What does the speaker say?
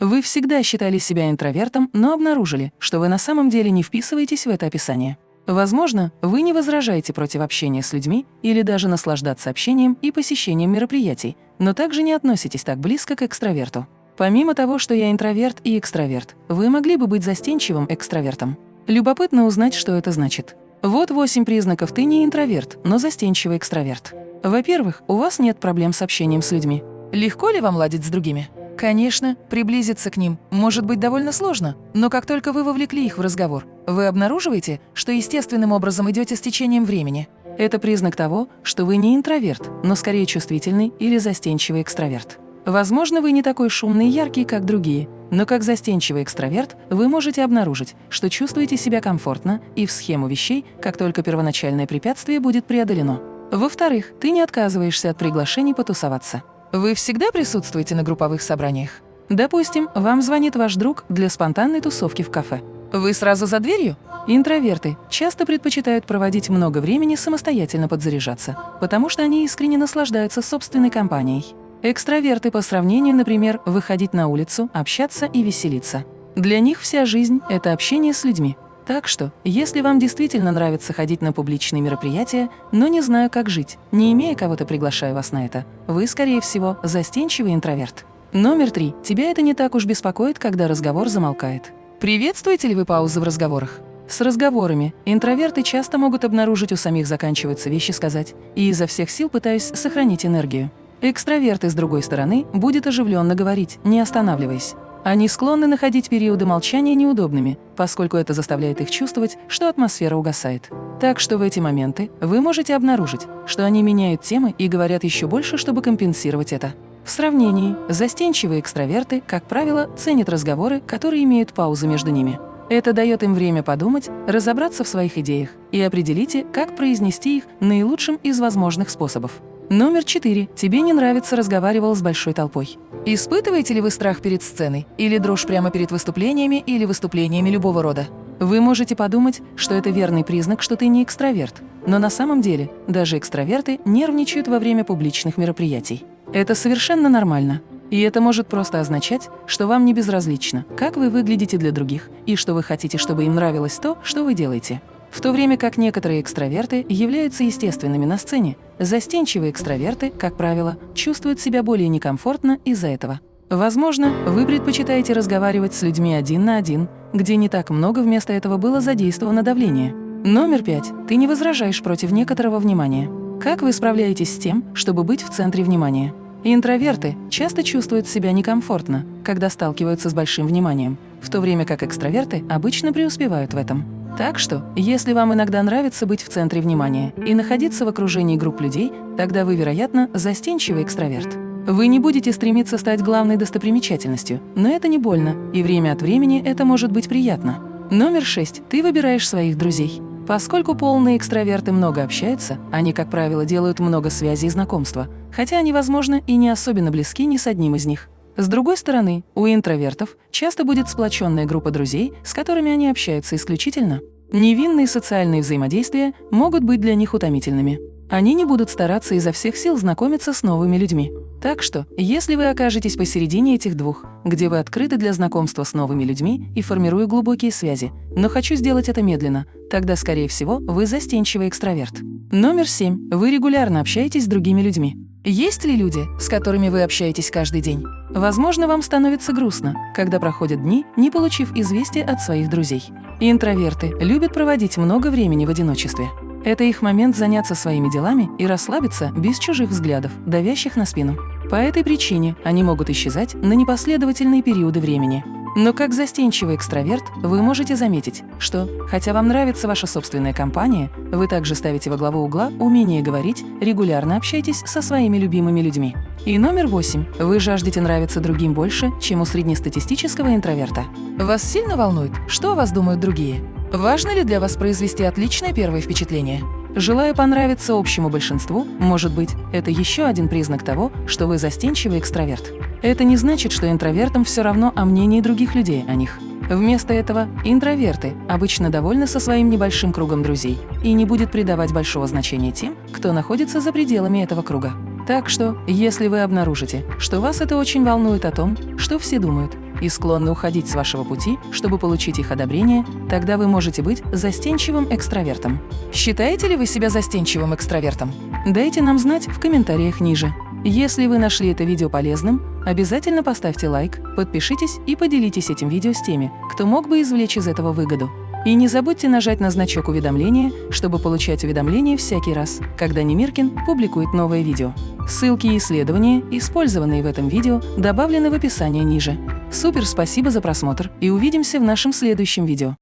Вы всегда считали себя интровертом, но обнаружили, что вы на самом деле не вписываетесь в это описание. Возможно, вы не возражаете против общения с людьми или даже наслаждаться общением и посещением мероприятий, но также не относитесь так близко к экстраверту. Помимо того, что я интроверт и экстраверт, вы могли бы быть застенчивым экстравертом. Любопытно узнать, что это значит. Вот восемь признаков «ты не интроверт, но застенчивый экстраверт». Во-первых, у вас нет проблем с общением с людьми. Легко ли вам ладить с другими? Конечно, приблизиться к ним может быть довольно сложно, но как только вы вовлекли их в разговор, вы обнаруживаете, что естественным образом идете с течением времени. Это признак того, что вы не интроверт, но скорее чувствительный или застенчивый экстраверт. Возможно, вы не такой шумный и яркий, как другие, но как застенчивый экстраверт вы можете обнаружить, что чувствуете себя комфортно и в схему вещей, как только первоначальное препятствие будет преодолено. Во-вторых, ты не отказываешься от приглашений потусоваться. Вы всегда присутствуете на групповых собраниях? Допустим, вам звонит ваш друг для спонтанной тусовки в кафе. Вы сразу за дверью? Интроверты часто предпочитают проводить много времени самостоятельно подзаряжаться, потому что они искренне наслаждаются собственной компанией. Экстраверты по сравнению, например, выходить на улицу, общаться и веселиться. Для них вся жизнь – это общение с людьми. Так что, если вам действительно нравится ходить на публичные мероприятия, но не знаю, как жить, не имея кого-то, приглашаю вас на это, вы, скорее всего, застенчивый интроверт. Номер три. Тебя это не так уж беспокоит, когда разговор замолкает. Приветствуете ли вы паузы в разговорах? С разговорами интроверты часто могут обнаружить у самих заканчиваются вещи сказать, и изо всех сил пытаюсь сохранить энергию. Экстраверты, с другой стороны, будет оживленно говорить, не останавливаясь. Они склонны находить периоды молчания неудобными, поскольку это заставляет их чувствовать, что атмосфера угасает. Так что в эти моменты вы можете обнаружить, что они меняют темы и говорят еще больше, чтобы компенсировать это. В сравнении, застенчивые экстраверты, как правило, ценят разговоры, которые имеют паузы между ними. Это дает им время подумать, разобраться в своих идеях и определите, как произнести их наилучшим из возможных способов. Номер четыре. Тебе не нравится разговаривал с большой толпой. Испытываете ли вы страх перед сценой? Или дрожь прямо перед выступлениями или выступлениями любого рода? Вы можете подумать, что это верный признак, что ты не экстраверт. Но на самом деле даже экстраверты нервничают во время публичных мероприятий. Это совершенно нормально. И это может просто означать, что вам не безразлично, как вы выглядите для других, и что вы хотите, чтобы им нравилось то, что вы делаете. В то время как некоторые экстраверты являются естественными на сцене, застенчивые экстраверты, как правило, чувствуют себя более некомфортно из-за этого. Возможно, вы предпочитаете разговаривать с людьми один на один, где не так много вместо этого было задействовано давление. Номер пять. Ты не возражаешь против некоторого внимания. Как вы справляетесь с тем, чтобы быть в центре внимания? Интроверты часто чувствуют себя некомфортно, когда сталкиваются с большим вниманием, в то время как экстраверты обычно преуспевают в этом. Так что, если вам иногда нравится быть в центре внимания и находиться в окружении групп людей, тогда вы, вероятно, застенчивый экстраверт. Вы не будете стремиться стать главной достопримечательностью, но это не больно, и время от времени это может быть приятно. Номер шесть. Ты выбираешь своих друзей. Поскольку полные экстраверты много общаются, они, как правило, делают много связей и знакомства, хотя они, возможно, и не особенно близки ни с одним из них. С другой стороны, у интровертов часто будет сплоченная группа друзей, с которыми они общаются исключительно. Невинные социальные взаимодействия могут быть для них утомительными. Они не будут стараться изо всех сил знакомиться с новыми людьми. Так что, если вы окажетесь посередине этих двух, где вы открыты для знакомства с новыми людьми и формирую глубокие связи, но хочу сделать это медленно, тогда, скорее всего, вы застенчивый экстраверт. Номер семь. Вы регулярно общаетесь с другими людьми. Есть ли люди, с которыми вы общаетесь каждый день? Возможно, вам становится грустно, когда проходят дни, не получив известия от своих друзей. Интроверты любят проводить много времени в одиночестве. Это их момент заняться своими делами и расслабиться без чужих взглядов, давящих на спину. По этой причине они могут исчезать на непоследовательные периоды времени. Но как застенчивый экстраверт вы можете заметить, что, хотя вам нравится ваша собственная компания, вы также ставите во главу угла умение говорить, регулярно общайтесь со своими любимыми людьми. И номер восемь. Вы жаждете нравиться другим больше, чем у среднестатистического интроверта. Вас сильно волнует, что о вас думают другие? Важно ли для вас произвести отличное первое впечатление? Желая понравиться общему большинству, может быть, это еще один признак того, что вы застенчивый экстраверт. Это не значит, что интровертам все равно о мнении других людей о них. Вместо этого интроверты обычно довольны со своим небольшим кругом друзей и не будет придавать большого значения тем, кто находится за пределами этого круга. Так что, если вы обнаружите, что вас это очень волнует о том, что все думают, и склонны уходить с вашего пути, чтобы получить их одобрение, тогда вы можете быть застенчивым экстравертом. Считаете ли вы себя застенчивым экстравертом? Дайте нам знать в комментариях ниже. Если вы нашли это видео полезным, обязательно поставьте лайк, подпишитесь и поделитесь этим видео с теми, кто мог бы извлечь из этого выгоду. И не забудьте нажать на значок уведомления, чтобы получать уведомления всякий раз, когда Немиркин публикует новое видео. Ссылки и исследования, использованные в этом видео, добавлены в описании ниже. Супер спасибо за просмотр и увидимся в нашем следующем видео.